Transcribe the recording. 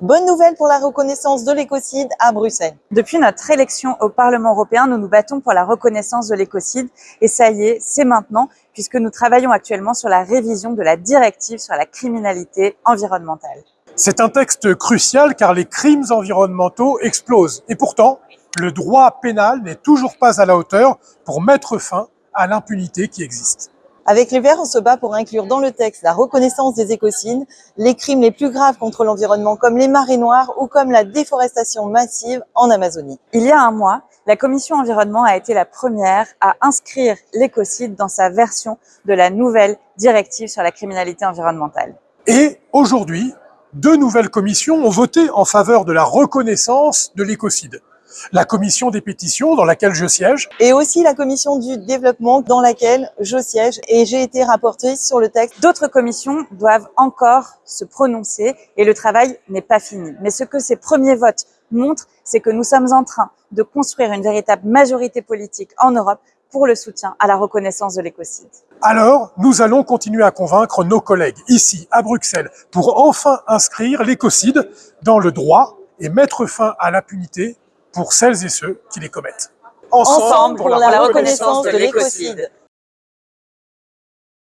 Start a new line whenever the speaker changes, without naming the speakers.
Bonne nouvelle pour la reconnaissance de l'écocide à Bruxelles.
Depuis notre élection au Parlement européen, nous nous battons pour la reconnaissance de l'écocide et ça y est, c'est maintenant puisque nous travaillons actuellement sur la révision de la directive sur la criminalité environnementale.
C'est un texte crucial car les crimes environnementaux explosent et pourtant, le droit pénal n'est toujours pas à la hauteur pour mettre fin à l'impunité qui existe.
Avec les Verts, on se bat pour inclure dans le texte la reconnaissance des écocides, les crimes les plus graves contre l'environnement comme les marées noires ou comme la déforestation massive en Amazonie.
Il y a un mois, la Commission environnement a été la première à inscrire l'écocide dans sa version de la nouvelle directive sur la criminalité environnementale.
Et aujourd'hui, deux nouvelles commissions ont voté en faveur de la reconnaissance de l'écocide la commission des pétitions dans laquelle je siège.
Et aussi la commission du développement dans laquelle je siège et j'ai été rapporteuse sur le texte.
D'autres commissions doivent encore se prononcer et le travail n'est pas fini. Mais ce que ces premiers votes montrent, c'est que nous sommes en train de construire une véritable majorité politique en Europe pour le soutien à la reconnaissance de l'écocide.
Alors, nous allons continuer à convaincre nos collègues ici, à Bruxelles, pour enfin inscrire l'écocide dans le droit et mettre fin à l'impunité pour celles et ceux qui les commettent.
Ensemble, pour, la, reconnaissance de l'écocide.